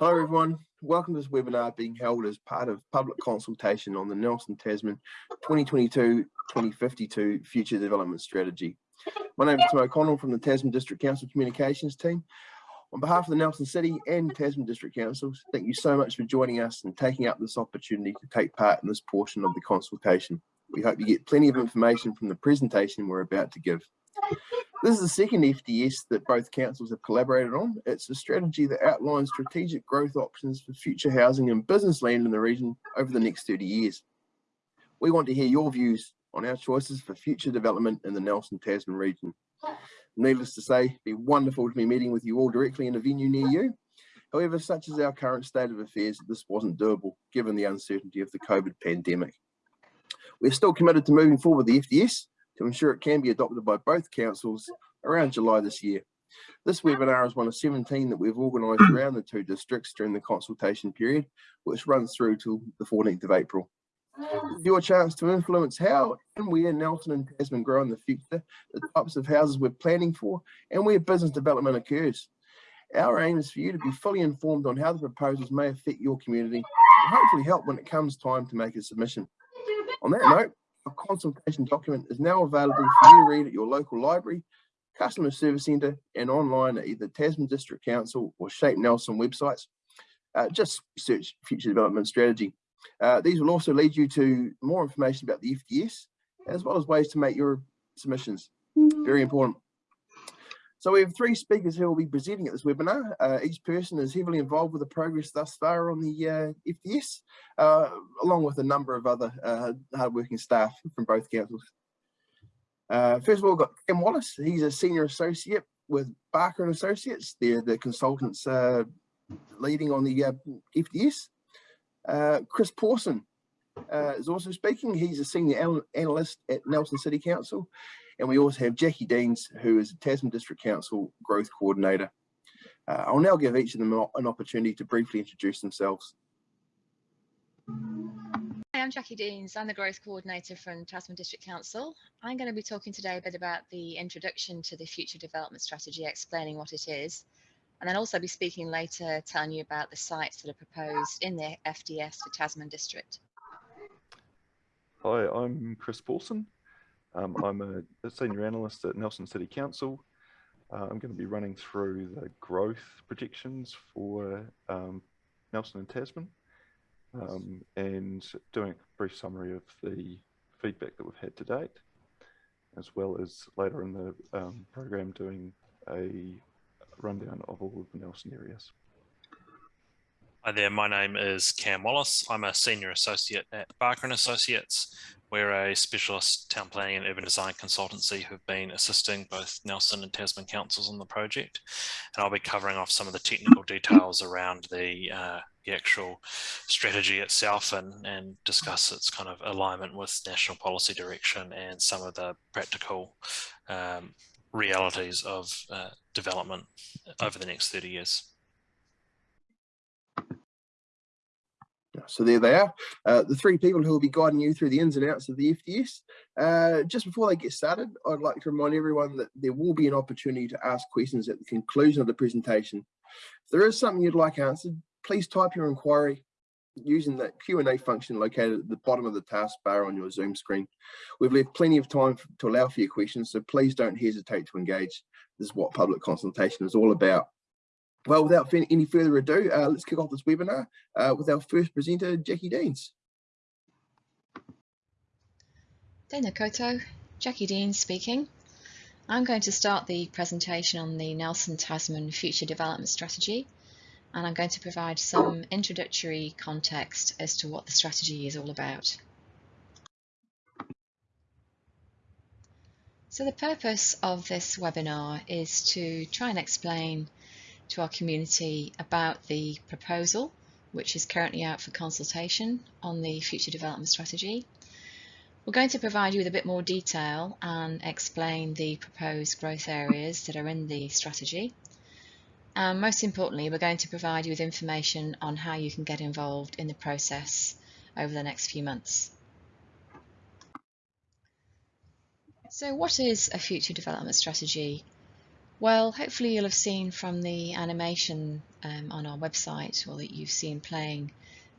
Hello everyone, welcome to this webinar being held as part of public consultation on the Nelson Tasman 2022-2052 Future Development Strategy. My name is Tim O'Connell from the Tasman District Council Communications team. On behalf of the Nelson City and Tasman District Councils, thank you so much for joining us and taking up this opportunity to take part in this portion of the consultation. We hope you get plenty of information from the presentation we're about to give. This is the second FDS that both councils have collaborated on. It's a strategy that outlines strategic growth options for future housing and business land in the region over the next 30 years. We want to hear your views on our choices for future development in the Nelson Tasman region. Needless to say, it'd be wonderful to be meeting with you all directly in a venue near you. However, such is our current state of affairs, this wasn't doable given the uncertainty of the COVID pandemic. We're still committed to moving forward with the FDS to ensure it can be adopted by both councils around July this year. This webinar is one of 17 that we've organised around the two districts during the consultation period, which runs through till the 14th of April. Your chance to influence how and where Nelson and Tasman grow in the future, the types of houses we're planning for, and where business development occurs. Our aim is for you to be fully informed on how the proposals may affect your community and hopefully help when it comes time to make a submission. On that note, a consultation document is now available for you to read at your local library, customer service centre and online at either Tasman District Council or Shape Nelson websites. Uh, just search future development strategy. Uh, these will also lead you to more information about the FDS as well as ways to make your submissions. Very important. So we have three speakers who will be presenting at this webinar. Uh, each person is heavily involved with the progress thus far on the uh, FDS, uh, along with a number of other uh, hardworking staff from both councils. Uh, first of all, we've got Cam Wallace. He's a senior associate with Barker and Associates. They're the consultants uh, leading on the FDS. Chris Pawson is also speaking. He's a senior analyst at Nelson City Council and we also have Jackie Deans, who is a Tasman District Council Growth Coordinator. Uh, I'll now give each of them an opportunity to briefly introduce themselves. Hi, I'm Jackie Deans. I'm the Growth Coordinator from Tasman District Council. I'm going to be talking today a bit about the introduction to the Future Development Strategy, explaining what it is, and then also be speaking later, telling you about the sites that are proposed in the FDS for Tasman District. Hi, I'm Chris Paulson. Um, I'm a, senior analyst at Nelson City Council. Uh, I'm going to be running through the growth projections for um, Nelson and Tasman um, and doing a brief summary of the feedback that we've had to date, as well as later in the um, program doing a rundown of all of the Nelson areas. Hi there, my name is Cam Wallace. I'm a senior associate at Barker Associates. We're a specialist town planning and urban design consultancy who've been assisting both Nelson and Tasman councils on the project. And I'll be covering off some of the technical details around the, uh, the actual strategy itself and, and discuss its kind of alignment with national policy direction and some of the practical um, realities of uh, development over the next 30 years. So there they are, uh, the three people who will be guiding you through the ins and outs of the FDS. Uh, just before they get started, I'd like to remind everyone that there will be an opportunity to ask questions at the conclusion of the presentation. If there is something you'd like answered, please type your inquiry using that Q&A function located at the bottom of the taskbar on your Zoom screen. We've left plenty of time to allow for your questions, so please don't hesitate to engage. This is what public consultation is all about. Well, without any further ado, uh, let's kick off this webinar uh, with our first presenter, Jackie Deans. Tēnā koutou, Jackie Deans speaking. I'm going to start the presentation on the Nelson Tasman Future Development Strategy and I'm going to provide some introductory context as to what the strategy is all about. So the purpose of this webinar is to try and explain to our community about the proposal, which is currently out for consultation on the future development strategy. We're going to provide you with a bit more detail and explain the proposed growth areas that are in the strategy. And most importantly, we're going to provide you with information on how you can get involved in the process over the next few months. So what is a future development strategy? Well, hopefully you'll have seen from the animation um, on our website or that you've seen playing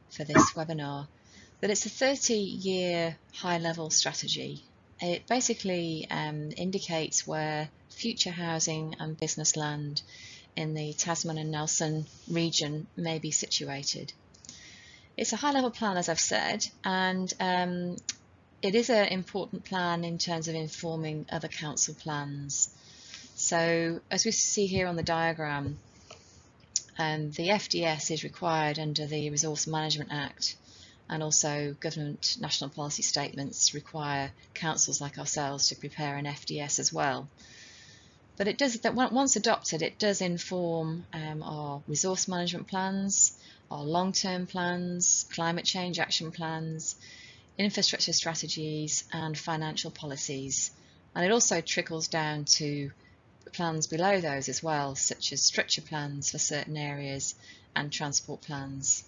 for this webinar that it's a 30 year high level strategy. It basically um, indicates where future housing and business land in the Tasman and Nelson region may be situated. It's a high level plan, as I've said, and um, it is an important plan in terms of informing other council plans. So as we see here on the diagram, um, the FDS is required under the Resource Management Act and also government national policy statements require councils like ourselves to prepare an FDS as well. But it does that once adopted, it does inform um, our resource management plans, our long-term plans, climate change action plans, infrastructure strategies and financial policies. And it also trickles down to plans below those as well, such as structure plans for certain areas and transport plans.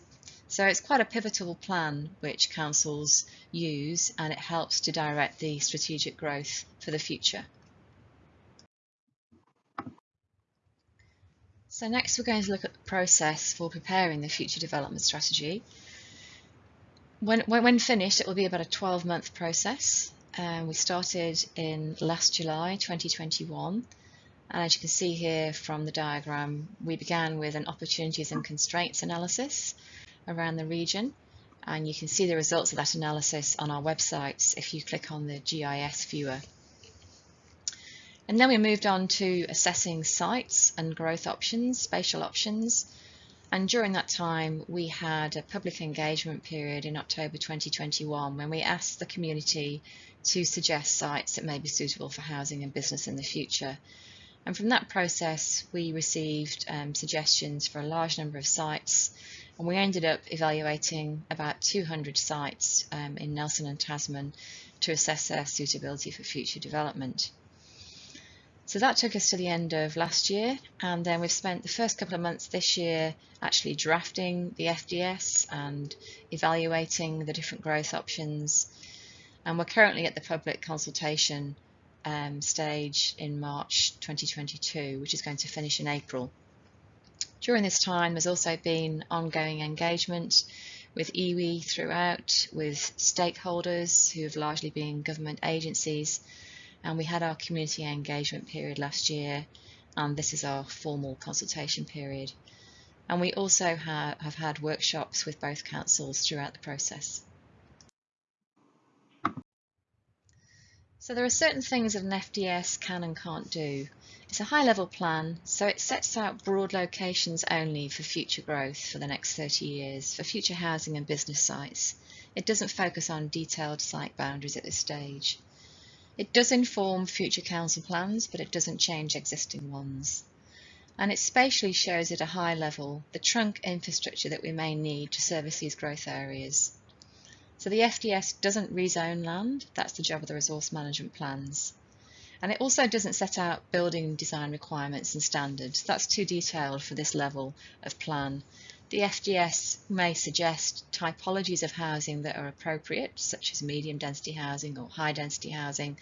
So it's quite a pivotal plan which councils use and it helps to direct the strategic growth for the future. So next we're going to look at the process for preparing the future development strategy. When, when finished it will be about a 12 month process. Um, we started in last July 2021 and as you can see here from the diagram we began with an opportunities and constraints analysis around the region and you can see the results of that analysis on our websites if you click on the GIS viewer. And then we moved on to assessing sites and growth options, spatial options. And during that time, we had a public engagement period in October 2021 when we asked the community to suggest sites that may be suitable for housing and business in the future. And from that process, we received um, suggestions for a large number of sites. And we ended up evaluating about 200 sites um, in Nelson and Tasman to assess their suitability for future development. So that took us to the end of last year. And then we've spent the first couple of months this year actually drafting the FDS and evaluating the different growth options. And we're currently at the public consultation um, stage in March 2022 which is going to finish in April. During this time, there's also been ongoing engagement with iwi throughout, with stakeholders who have largely been government agencies, and we had our community engagement period last year, and this is our formal consultation period. And we also ha have had workshops with both councils throughout the process. So there are certain things that an FDS can and can't do. It's a high level plan, so it sets out broad locations only for future growth for the next 30 years, for future housing and business sites. It doesn't focus on detailed site boundaries at this stage. It does inform future council plans, but it doesn't change existing ones. And it spatially shows at a high level the trunk infrastructure that we may need to service these growth areas. So the FDS doesn't rezone land, that's the job of the resource management plans. And it also doesn't set out building design requirements and standards. That's too detailed for this level of plan. The FDS may suggest typologies of housing that are appropriate, such as medium density housing or high density housing,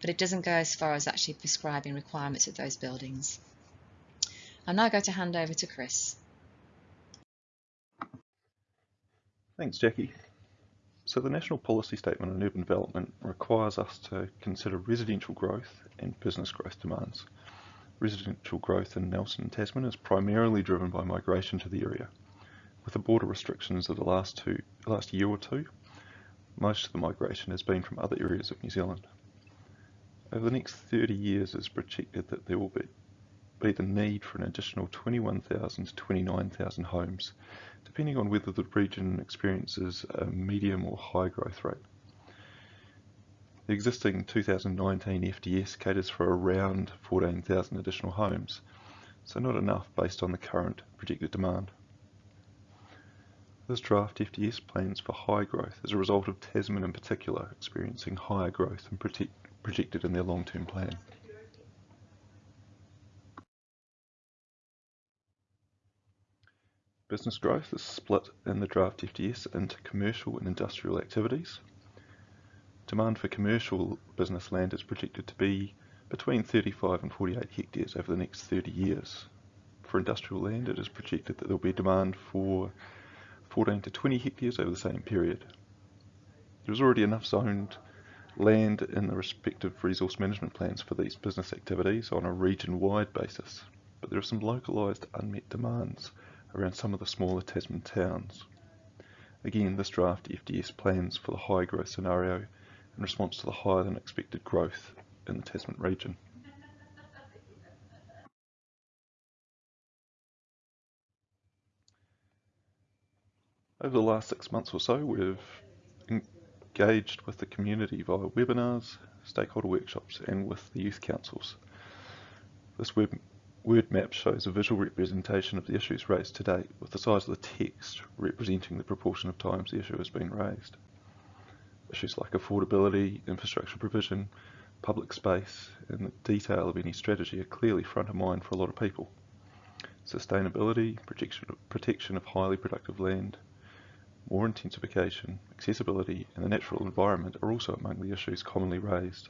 but it doesn't go as far as actually prescribing requirements of those buildings. I'm now going to hand over to Chris. Thanks, Jackie. So the National Policy Statement on Urban Development requires us to consider residential growth and business growth demands. Residential growth in Nelson and Tasman is primarily driven by migration to the area. With the border restrictions of the last, two, last year or two, most of the migration has been from other areas of New Zealand. Over the next 30 years it is projected that there will be, be the need for an additional 21,000 to 29,000 homes depending on whether the region experiences a medium or high growth rate. The existing 2019 FDS caters for around 14,000 additional homes, so not enough based on the current projected demand. This draft FDS plans for high growth as a result of Tasman in particular experiencing higher growth than projected in their long-term plan. Business growth is split in the draft FDS into commercial and industrial activities. Demand for commercial business land is projected to be between 35 and 48 hectares over the next 30 years. For industrial land, it is projected that there will be demand for 14 to 20 hectares over the same period. There is already enough zoned land in the respective resource management plans for these business activities on a region-wide basis, but there are some localised unmet demands around some of the smaller Tasman towns. Again, this draft FDS plans for the high growth scenario in response to the higher than expected growth in the Tasman region. Over the last six months or so, we've engaged with the community via webinars, stakeholder workshops, and with the youth councils. This web word map shows a visual representation of the issues raised to date, with the size of the text representing the proportion of times the issue has been raised. Issues like affordability, infrastructure provision, public space, and the detail of any strategy are clearly front of mind for a lot of people. Sustainability, protection of, protection of highly productive land, more intensification, accessibility, and the natural environment are also among the issues commonly raised.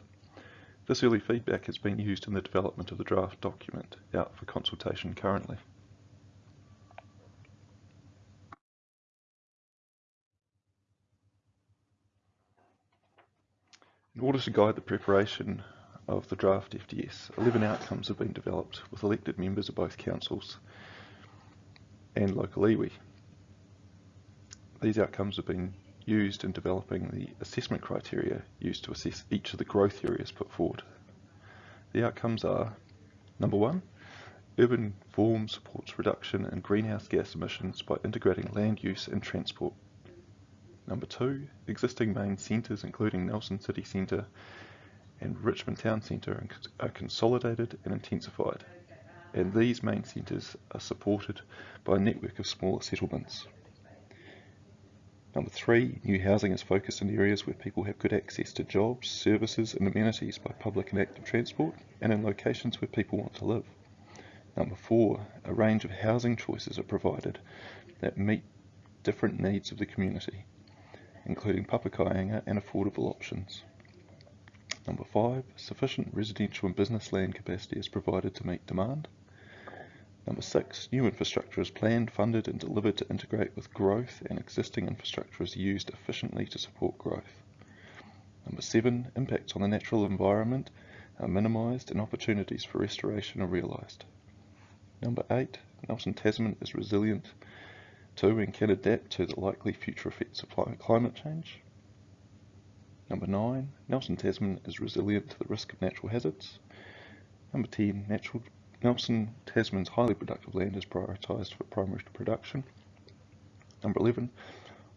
This early feedback has been used in the development of the draft document out for consultation currently. In order to guide the preparation of the draft FDS, 11 outcomes have been developed with elected members of both councils and local iwi. These outcomes have been used in developing the assessment criteria used to assess each of the growth areas put forward. The outcomes are, number one, urban form supports reduction in greenhouse gas emissions by integrating land use and transport. Number two, existing main centres including Nelson City Centre and Richmond Town Centre are consolidated and intensified, and these main centres are supported by a network of smaller settlements. Number three, new housing is focused in areas where people have good access to jobs, services and amenities by public and active transport and in locations where people want to live. Number four, a range of housing choices are provided that meet different needs of the community, including papakāinga and affordable options. Number five, sufficient residential and business land capacity is provided to meet demand. Number six, new infrastructure is planned, funded and delivered to integrate with growth and existing infrastructure is used efficiently to support growth. Number seven, impacts on the natural environment are minimised and opportunities for restoration are realised. Number eight, Nelson Tasman is resilient to and can adapt to the likely future effects of climate change. Number nine, Nelson Tasman is resilient to the risk of natural hazards. Number 10, natural Nelson Tasman's highly productive land is prioritised for primary production. Number 11,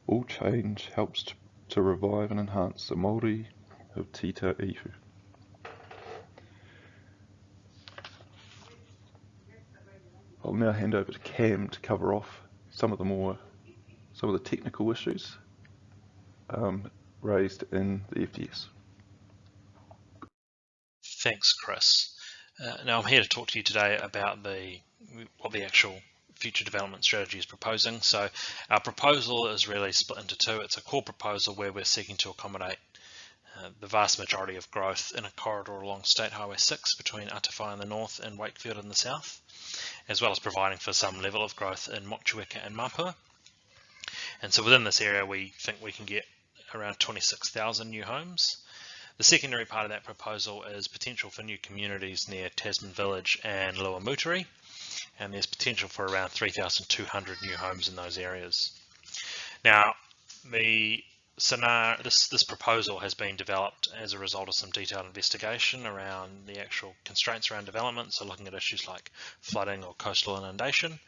all change helps to, to revive and enhance the mauri of Te Tauihu. I'll now hand over to Cam to cover off some of the more, some of the technical issues um, raised in the FDS. Thanks, Chris. Uh, now I'm here to talk to you today about the what the actual future development strategy is proposing. So our proposal is really split into two. It's a core proposal where we're seeking to accommodate uh, the vast majority of growth in a corridor along State Highway 6 between Atawhai in the north and Wakefield in the south, as well as providing for some level of growth in Motueka and Mapua. And so within this area, we think we can get around 26,000 new homes. The secondary part of that proposal is potential for new communities near Tasman Village and Lower Moutere, and there's potential for around 3,200 new homes in those areas. Now, the scenario, this, this proposal has been developed as a result of some detailed investigation around the actual constraints around development, so looking at issues like flooding or coastal inundation.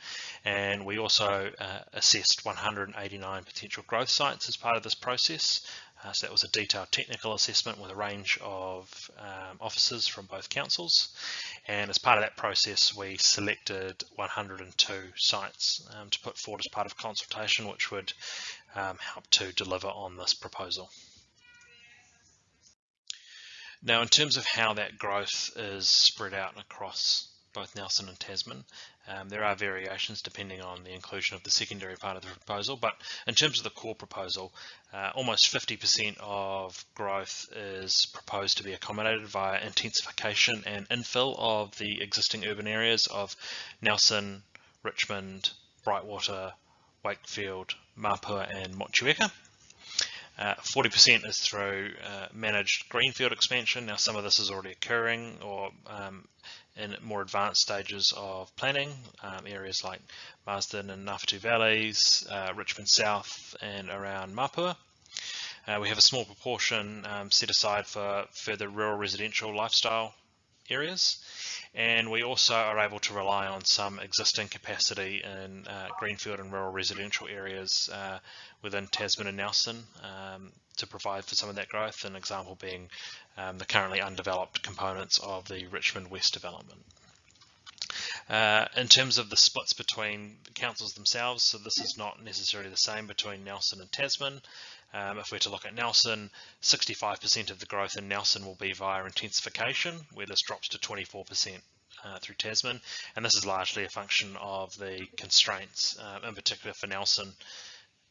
And we also uh, assessed 189 potential growth sites as part of this process, uh, so that was a detailed technical assessment with a range of um, officers from both councils. And as part of that process, we selected 102 sites um, to put forward as part of consultation, which would um, help to deliver on this proposal. Now, in terms of how that growth is spread out across both Nelson and Tasman. Um, there are variations depending on the inclusion of the secondary part of the proposal, but in terms of the core proposal, uh, almost 50% of growth is proposed to be accommodated via intensification and infill of the existing urban areas of Nelson, Richmond, Brightwater, Wakefield, Mapua and Motueka. 40% uh, is through uh, managed greenfield expansion. Now, some of this is already occurring or um, in more advanced stages of planning, um, areas like Marsden and Ngawhatu Valleys, uh, Richmond South and around Mapua. Uh, we have a small proportion um, set aside for further rural residential lifestyle areas and we also are able to rely on some existing capacity in uh, greenfield and rural residential areas uh, within Tasman and Nelson um, to provide for some of that growth, an example being um, the currently undeveloped components of the Richmond West development. Uh, in terms of the splits between the councils themselves, so this is not necessarily the same between Nelson and Tasman. Um, if we're to look at Nelson, 65% of the growth in Nelson will be via intensification, where this drops to 24% uh, through Tasman. And this is largely a function of the constraints, uh, in particular for Nelson,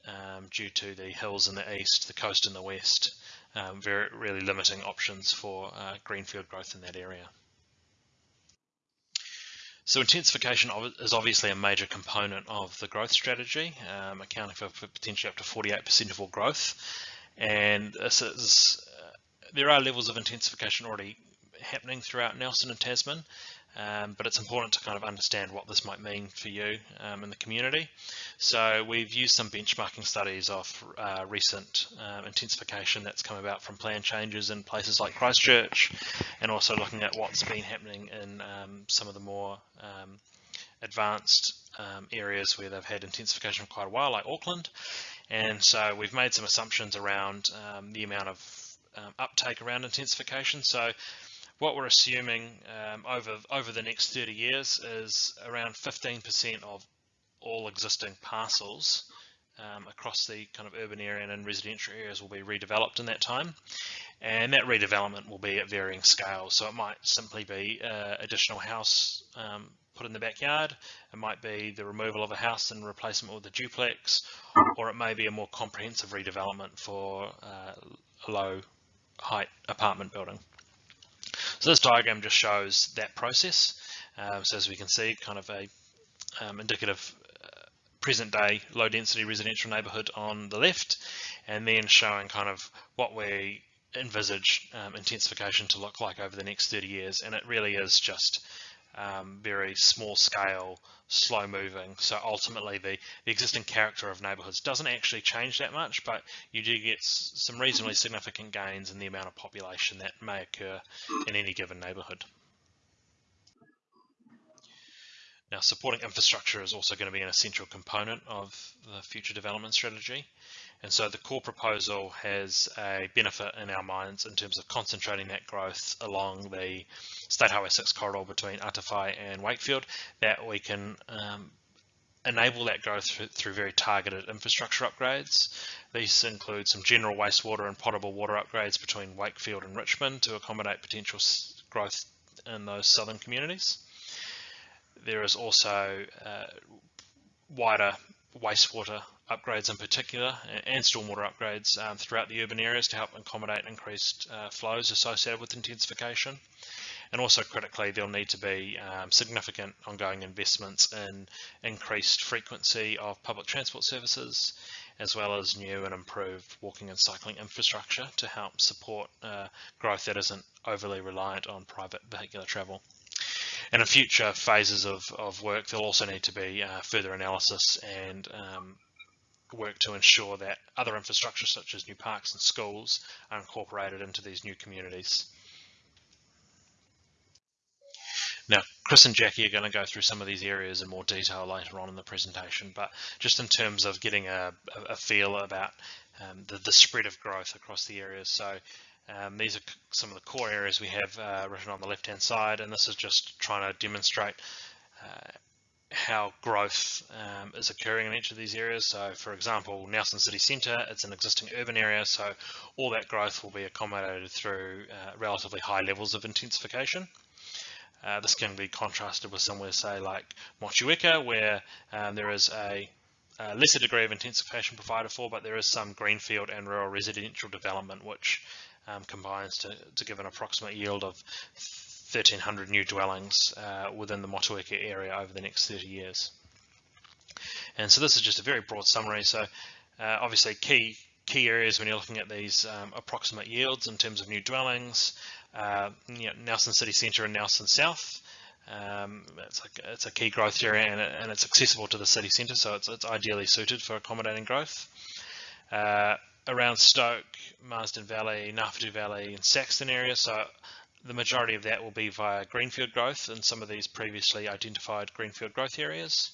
um, due to the hills in the east, the coast in the west, um, very really limiting options for uh, greenfield growth in that area. So intensification is obviously a major component of the growth strategy, um, accounting for potentially up to 48% of all growth. And this is, uh, there are levels of intensification already happening throughout Nelson and Tasman, um, but it's important to kind of understand what this might mean for you um, in the community. So we've used some benchmarking studies of uh, recent um, intensification that's come about from plan changes in places like Christchurch, and also looking at what's been happening in um, some of the more um, advanced um, areas where they've had intensification for quite a while, like Auckland. And so we've made some assumptions around the amount of uptake around intensification. So what we're assuming um, over over the next 30 years is around 15% of all existing parcels um, across the kind of urban area and residential areas will be redeveloped in that time. And that redevelopment will be at varying scales. So it might simply be uh, additional house um, put in the backyard. It might be the removal of a house and replacement with a duplex, or it may be a more comprehensive redevelopment for uh, a low height apartment building. So this diagram just shows that process. Um, so as we can see, kind of a um, indicative uh, present day low density residential neighborhood on the left, and then showing kind of what we envisage um, intensification to look like over the next 30 years. And it really is just um, very small scale, slow moving. So ultimately the, the existing character of neighborhoods doesn't actually change that much, but you do get some reasonably significant gains in the amount of population that may occur in any given neighborhood. Now, supporting infrastructure is also going to be an essential component of the future development strategy. And so the core proposal has a benefit in our minds in terms of concentrating that growth along the State Highway 6 corridor between Atawhai and Wakefield, that we can um, enable that growth through, through, very targeted infrastructure upgrades. These include some general wastewater and potable water upgrades between Wakefield and Richmond to accommodate potential growth in those southern communities. There is also uh, wider wastewater upgrades in particular and stormwater upgrades um, throughout the urban areas to help accommodate increased uh, flows associated with intensification. And also critically, there'll need to be um, significant ongoing investments in increased frequency of public transport services, as well as new and improved walking and cycling infrastructure to help support uh, growth that isn't overly reliant on private vehicular travel. And in future phases of, of work, there'll also need to be uh, further analysis and um, work to ensure that other infrastructure such as new parks and schools are incorporated into these new communities. Now, Chris and Jackie are going to go through some of these areas in more detail later on in the presentation, but just in terms of getting a, a feel about um, the, the, spread of growth across the areas. So um, these are some of the core areas we have uh, written on the left hand side and this is just trying to demonstrate uh, how growth um, is occurring in each of these areas. So for example, Nelson City Centre, it's an existing urban area, so all that growth will be accommodated through uh, relatively high levels of intensification. Uh, this can be contrasted with somewhere, say, like Motueka, where um, there is a, a, lesser degree of intensification provided for, but there is some greenfield and rural residential development, which um, combines to, to give an approximate yield of 1,300 new dwellings uh, within the Motueka area over the next 30 years. And so this is just a very broad summary. So uh, obviously key key areas when you're looking at these um, approximate yields in terms of new dwellings, uh, you know, Nelson City Centre and Nelson South. Um, it's, a, it's a key growth area and, and it's accessible to the city centre, so it's, it's ideally suited for accommodating growth. Uh, around Stoke, Marsden Valley, Ngawhatu Valley and Saxton area, so the majority of that will be via greenfield growth in some of these previously identified greenfield growth areas.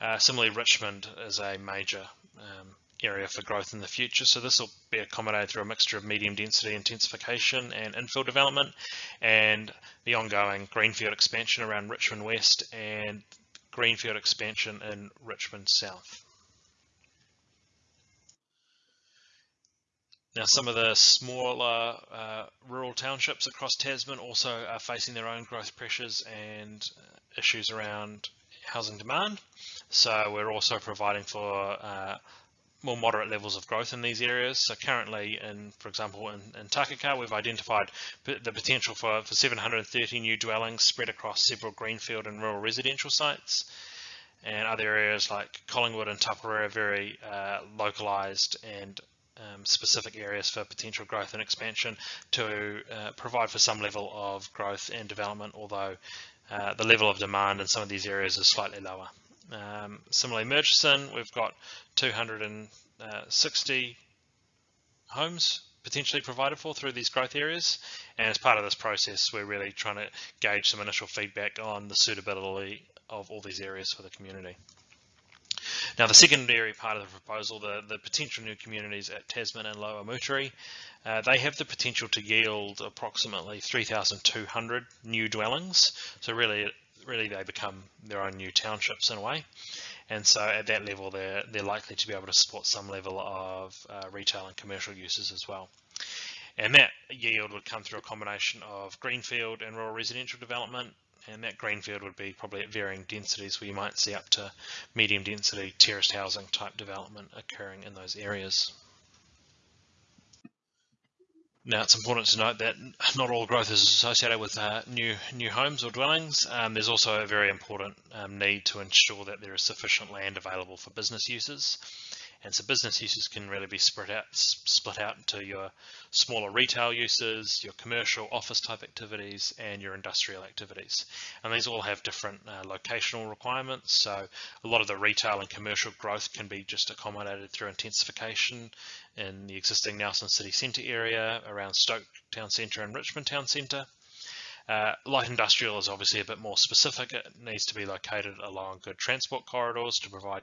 Uh, similarly, Richmond is a major um, area for growth in the future. So this will be accommodated through a mixture of medium density intensification and infill development and the ongoing greenfield expansion around Richmond West and greenfield expansion in Richmond South. Now, some of the smaller uh, rural townships across Tasman also are facing their own growth pressures and uh, issues around housing demand. So we're also providing for uh, more moderate levels of growth in these areas. So currently, in for example, in, in Takaka, we've identified the potential for, for 730 new dwellings spread across several greenfield and rural residential sites. And other areas like Collingwood and Tapurua are very uh, localised and um, specific areas for potential growth and expansion to uh, provide for some level of growth and development, although uh, the level of demand in some of these areas is slightly lower. Um, similarly, Murchison, we've got 260 homes potentially provided for through these growth areas. And as part of this process, we're really trying to gauge some initial feedback on the suitability of all these areas for the community. Now, the secondary part of the proposal, the, the potential new communities at Tasman and Lower Moutere, uh, they have the potential to yield approximately 3,200 new dwellings. So really, really they become their own new townships in a way. And so at that level, they're, they're likely to be able to support some level of uh, retail and commercial uses as well. And that yield would come through a combination of greenfield and rural residential development, and that greenfield would be probably at varying densities where you might see up to medium density terraced housing type development occurring in those areas. Now it's important to note that not all growth is associated with uh, new new homes or dwellings. Um, there's also a very important um, need to ensure that there is sufficient land available for business uses. And so business uses can really be split out, split out into your smaller retail uses, your commercial office type activities, and your industrial activities. And these all have different uh, locational requirements. So a lot of the retail and commercial growth can be just accommodated through intensification in the existing Nelson City Centre area around Stoke Town Centre and Richmond Town Centre. Uh, light industrial is obviously a bit more specific. It needs to be located along good transport corridors to provide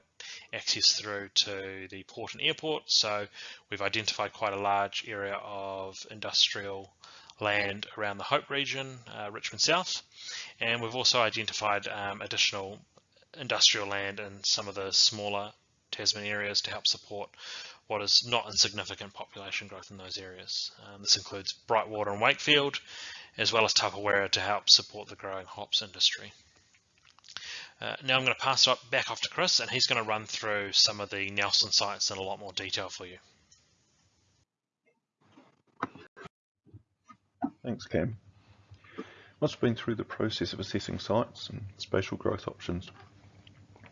access through to the port and airport. So we've identified quite a large area of industrial land around the Hope region, uh, Richmond South. And we've also identified um, additional industrial land in some of the smaller Tasman areas to help support what is not insignificant population growth in those areas. Um, this includes Brightwater and Wakefield, as well as Tapawera to help support the growing hops industry. Uh, now I'm going to pass it back off to Chris and he's going to run through some of the Nelson sites in a lot more detail for you. Thanks Cam. Once we've been through the process of assessing sites and spatial growth options,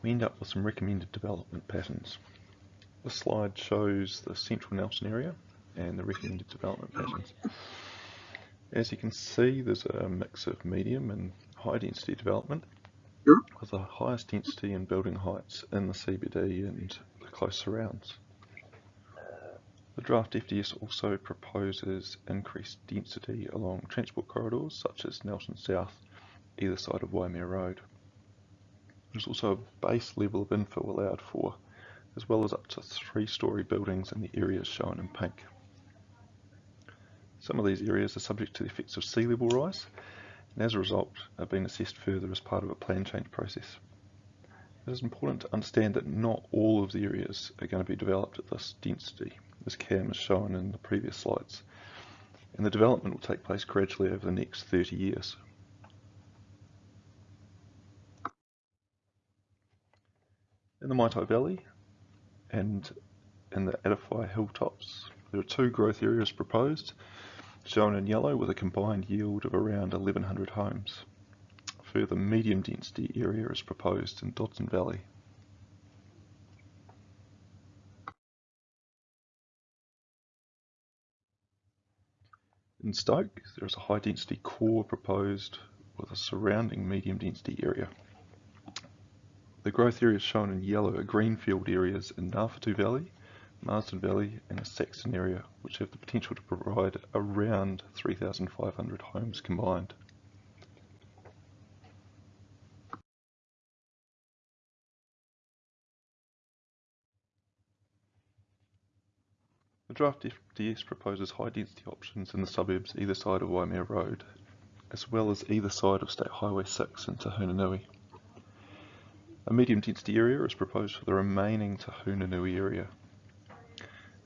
we end up with some recommended development patterns. This slide shows the central Nelson area and the recommended development patterns. As you can see, there's a mix of medium and high density development with the highest density and building heights in the CBD and the close surrounds. The draft FDS also proposes increased density along transport corridors such as Nelson South, either side of Waimea Road. There's also a base level of infill allowed for, as well as up to three storey buildings in the areas shown in pink. Some of these areas are subject to the effects of sea level rise and as a result are being assessed further as part of a plan change process. It is important to understand that not all of the areas are going to be developed at this density, as Cam has shown in the previous slides, and the development will take place gradually over the next 30 years. In the Maitai Valley and in the Atawhai Hilltops, there are two growth areas proposed shown in yellow with a combined yield of around 1100 homes. Further medium density area is proposed in Dodson Valley. In Stoke, there is a high density core proposed with a surrounding medium density area. The growth areas shown in yellow are greenfield areas in Ngawhatu Valley, Marsden Valley and a Saxton area, which have the potential to provide around 3,500 homes combined. The draft FDS proposes high density options in the suburbs either side of Waimea Road, as well as either side of State Highway 6 in Te A medium density area is proposed for the remaining Te Nui area.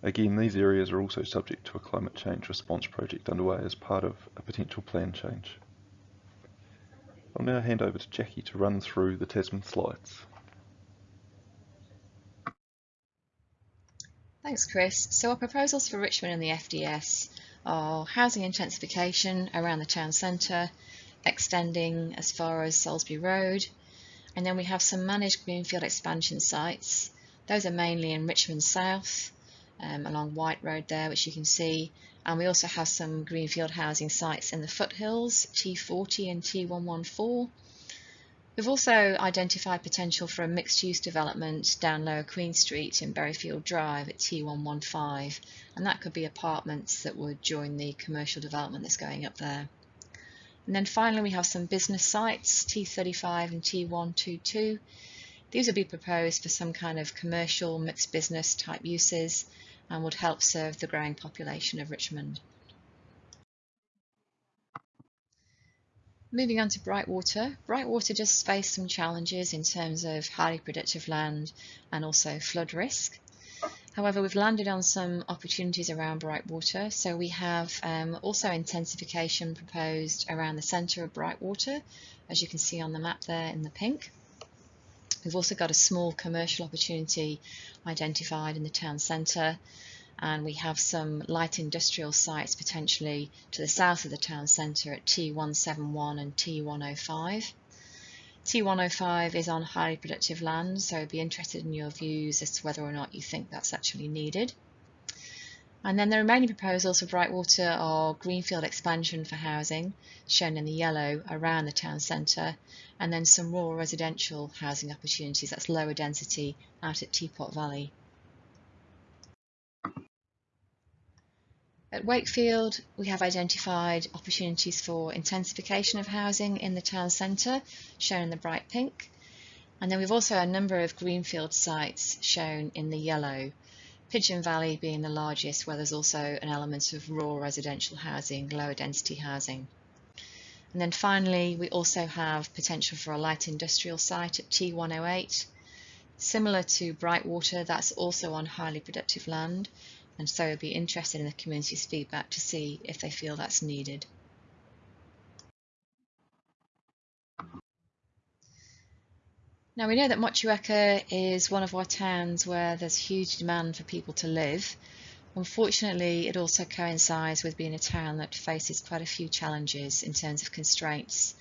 Again, these areas are also subject to a climate change response project underway as part of a potential plan change. I'll now hand over to Jackie to run through the Tasman slides. Thanks, Chris. So our proposals for Richmond and the FDS are housing intensification around the town centre, extending as far as Salisbury Road, and then we have some managed greenfield expansion sites. Those are mainly in Richmond South, um, along White Road there, which you can see. And we also have some greenfield housing sites in the foothills, T40 and T114. We've also identified potential for a mixed-use development down Lower Queen Street in Berryfield Drive at T115, and that could be apartments that would join the commercial development that's going up there. And then finally we have some business sites, T35 and T122. These would be proposed for some kind of commercial mixed business type uses and would help serve the growing population of Richmond. Moving on to Brightwater. Brightwater just faced some challenges in terms of highly productive land and also flood risk. However, we've landed on some opportunities around Brightwater. So we have um, also intensification proposed around the centre of Brightwater, as you can see on the map there in the pink. We've also got a small commercial opportunity identified in the town centre and we have some light industrial sites potentially to the south of the town centre at T171 and T105. T105 is on highly productive land, so be interested in your views as to whether or not you think that's actually needed. And then the remaining proposals for Brightwater are greenfield expansion for housing, shown in the yellow around the town centre, and then some rural residential housing opportunities, that's lower density, out at Teapot Valley. At Wakefield, we have identified opportunities for intensification of housing in the town centre, shown in the bright pink. And then we've also a number of greenfield sites shown in the yellow, Pigeon Valley being the largest, where there's also an element of rural residential housing, lower density housing. And then finally, we also have potential for a light industrial site at T108. Similar to Brightwater, that's also on highly productive land, and so I'd be interested in the community's feedback to see if they feel that's needed. Now we know that Motueka is one of our towns where there's huge demand for people to live. Unfortunately, it also coincides with being a town that faces quite a few challenges in terms of constraints.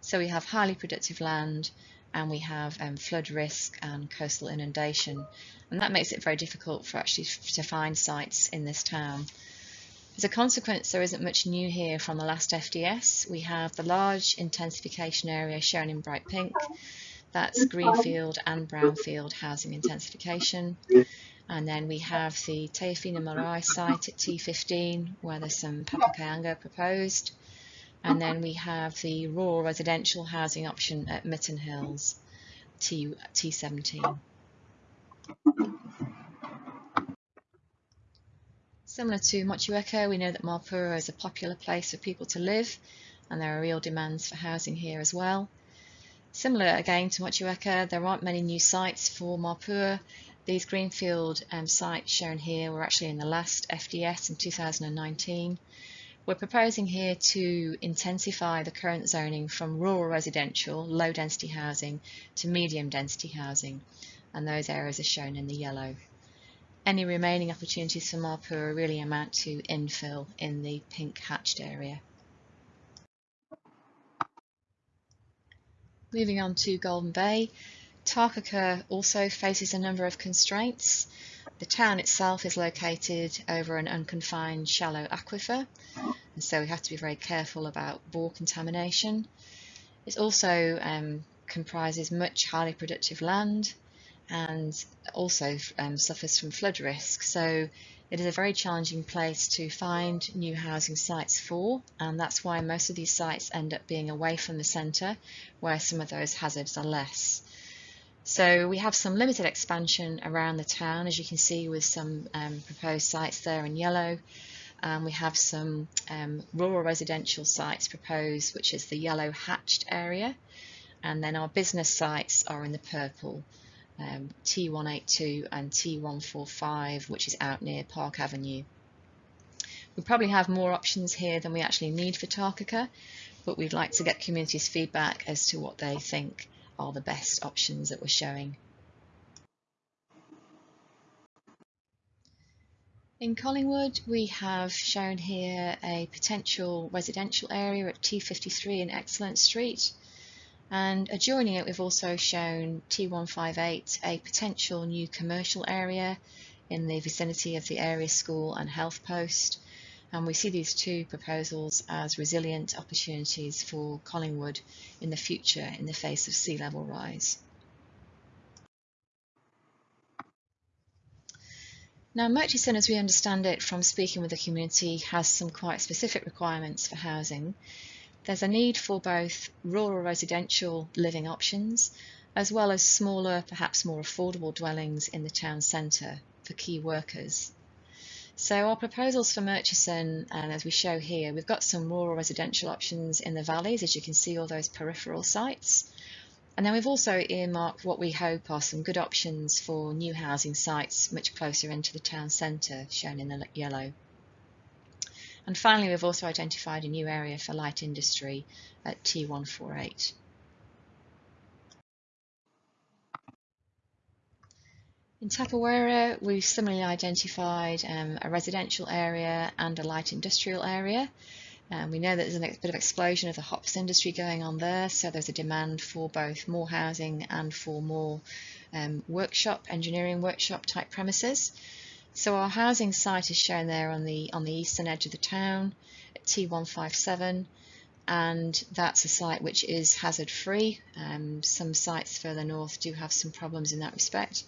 So we have highly productive land and we have um, flood risk and coastal inundation and that makes it very difficult for actually to find sites in this town. As a consequence, there isn't much new here from the last FDS. We have the large intensification area shown in bright pink. That's greenfield and brownfield housing intensification. And then we have the Te Āwhina Marae site at T15, where there's some Papakāinga proposed. And then we have the rural residential housing option at Mitten Hills, T, T17. Similar to Motueka, we know that Mapua is a popular place for people to live and there are real demands for housing here as well. Similar again to Motueka, there aren't many new sites for Mapua. These greenfield um, sites shown here were actually in the last FDS in 2019. We're proposing here to intensify the current zoning from rural residential, low density housing to medium density housing and those areas are shown in the yellow. Any remaining opportunities for Mapua really amount to infill in the pink hatched area. Moving on to Golden Bay, Takaka also faces a number of constraints. The town itself is located over an unconfined shallow aquifer, and so we have to be very careful about bore contamination. It also um, comprises much highly productive land and also um, suffers from flood risk. So it is a very challenging place to find new housing sites for, and that's why most of these sites end up being away from the centre, where some of those hazards are less. So we have some limited expansion around the town, as you can see with some um, proposed sites there in yellow. Um, we have some um, rural residential sites proposed, which is the yellow hatched area. And then our business sites are in the purple, um, T182 and T145, which is out near Park Avenue. We probably have more options here than we actually need for Takaka, but we'd like to get communities' feedback as to what they think are the best options that we're showing. In Collingwood, we have shown here a potential residential area at T53 in Excellent Street. And adjoining it, we've also shown T158, a potential new commercial area in the vicinity of the area school and health post. And we see these two proposals as resilient opportunities for Collingwood in the future in the face of sea level rise. Now, Murchison, as we understand it from speaking with the community, has some quite specific requirements for housing. There's a need for both rural residential living options, as well as smaller, perhaps more affordable dwellings in the town centre for key workers. So our proposals for Murchison, and as we show here, we've got some rural residential options in the valleys, as you can see all those peripheral sites. And then we've also earmarked what we hope are some good options for new housing sites much closer into the town centre, shown in the yellow. And finally, we've also identified a new area for light industry at T148. In Tapawera, we've similarly identified um, a residential area and a light industrial area. Um, we know that there's a bit of explosion of the hops industry going on there, so there's a demand for both more housing and for more um, workshop, engineering workshop type premises. So our housing site is shown there on the on the eastern edge of the town at T157 and that's a site which is hazard free. Um, some sites further north do have some problems in that respect.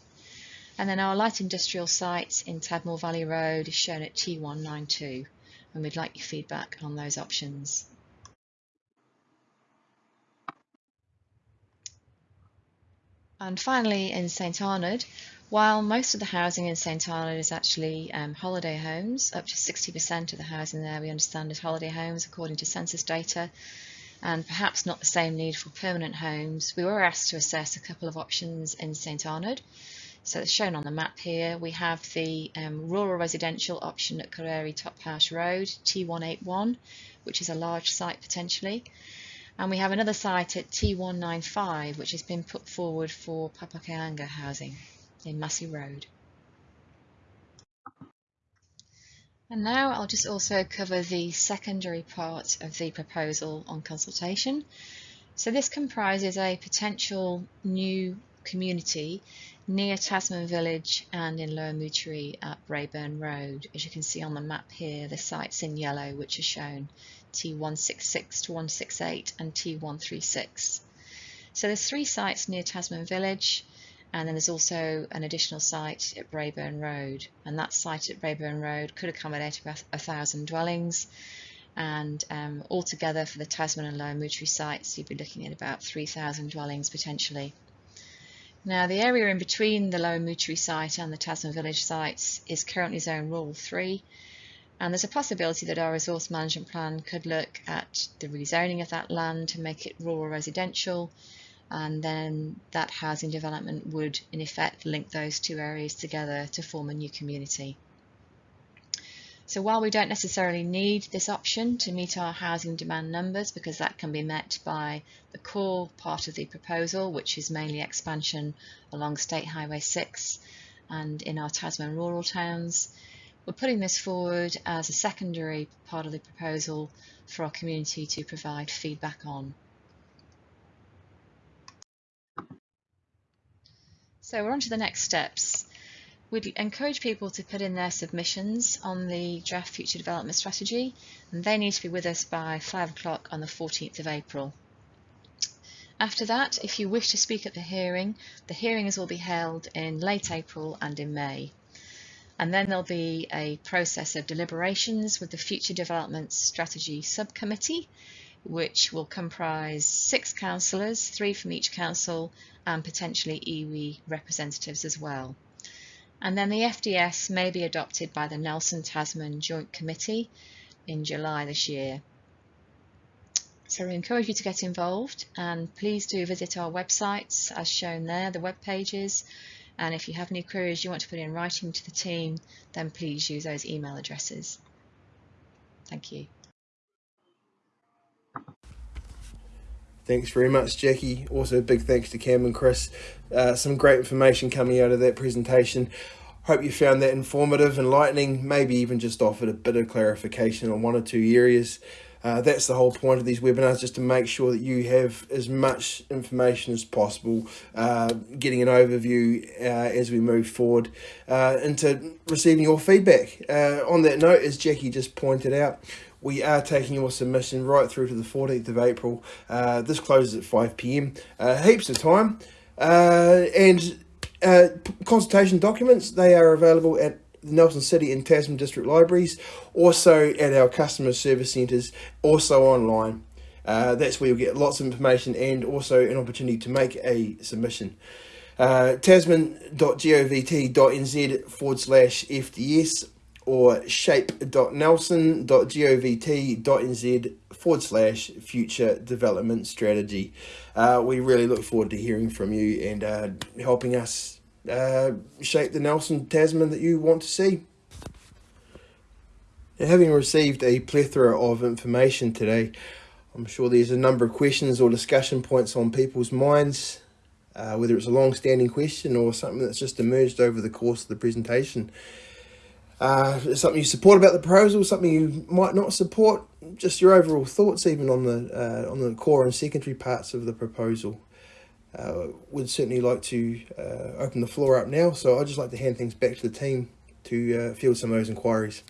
And then our light industrial site in Tadmor Valley Road is shown at T192 and we'd like your feedback on those options. And finally in St Arnaud, while most of the housing in St Arnaud is actually um, holiday homes, up to 60% of the housing there we understand is holiday homes according to census data, and perhaps not the same need for permanent homes, we were asked to assess a couple of options in St Arnaud. So it's shown on the map here. We have the um, rural residential option at Korere Top House Road, T181, which is a large site potentially. And we have another site at T195, which has been put forward for Papakāinga housing in Massey Road. And now I'll just also cover the secondary part of the proposal on consultation. So this comprises a potential new community near Tasman Village and in Lower Moutere at Braeburn Road. As you can see on the map here, the sites in yellow which are shown T166 to 168 and T136. So there's three sites near Tasman Village and then there's also an additional site at Braeburn Road. And that site at Braeburn Road could accommodate about a thousand dwellings. And um, altogether for the Tasman and Lower Moutere sites you'd be looking at about 3,000 dwellings potentially. Now the area in between the Lower Moutere site and the Tasman Village sites is currently Zone Rural 3 and there's a possibility that our resource management plan could look at the rezoning of that land to make it rural residential and then that housing development would in effect link those two areas together to form a new community. So while we don't necessarily need this option to meet our housing demand numbers because that can be met by the core part of the proposal, which is mainly expansion along State Highway 6 and in our Tasman rural towns, we're putting this forward as a secondary part of the proposal for our community to provide feedback on. So we're on to the next steps. We'd encourage people to put in their submissions on the draft future development strategy and they need to be with us by 5 o'clock on the 14th of April. After that, if you wish to speak at the hearing, the hearings will be held in late April and in May. And then there'll be a process of deliberations with the Future Development Strategy Subcommittee, which will comprise six councillors, three from each council, and potentially iwi representatives as well. And then the FDS may be adopted by the Nelson Tasman Joint Committee in July this year. So we encourage you to get involved and please do visit our websites as shown there, the web pages. And if you have any queries you want to put in writing to the team, then please use those email addresses. Thank you. Thanks very much, Jackie. Also, big thanks to Cam and Chris. Uh, some great information coming out of that presentation. Hope you found that informative, and enlightening, maybe even just offered a bit of clarification on one or two areas. Uh, that's the whole point of these webinars, just to make sure that you have as much information as possible, uh, getting an overview uh, as we move forward uh, into receiving your feedback. Uh, on that note, as Jackie just pointed out, we are taking your submission right through to the 14th of April. Uh, this closes at 5 pm. heaps of time. and consultation documents, they are available at the Nelson City and Tasman District Libraries, also at our customer service centres, also online. Uh, that's where you'll get lots of information and also an opportunity to make a submission. Uh, tasman.govt.nz forward slash FDS or shape.nelson.govt.nz forward slash future development strategy. Uh, we really look forward to hearing from you and uh, helping us uh, shape the Nelson Tasman that you want to see. Having received a plethora of information today, I'm sure there's a number of questions or discussion points on people's minds, uh, whether it's a long-standing question or something that's just emerged over the course of the presentation. Uh, something you support about the proposal, something you might not support, just your overall thoughts even on the uh, on the core and secondary parts of the proposal uh, would certainly like to uh, open the floor up now. So I'd just like to hand things back to the team to uh, field some of those inquiries.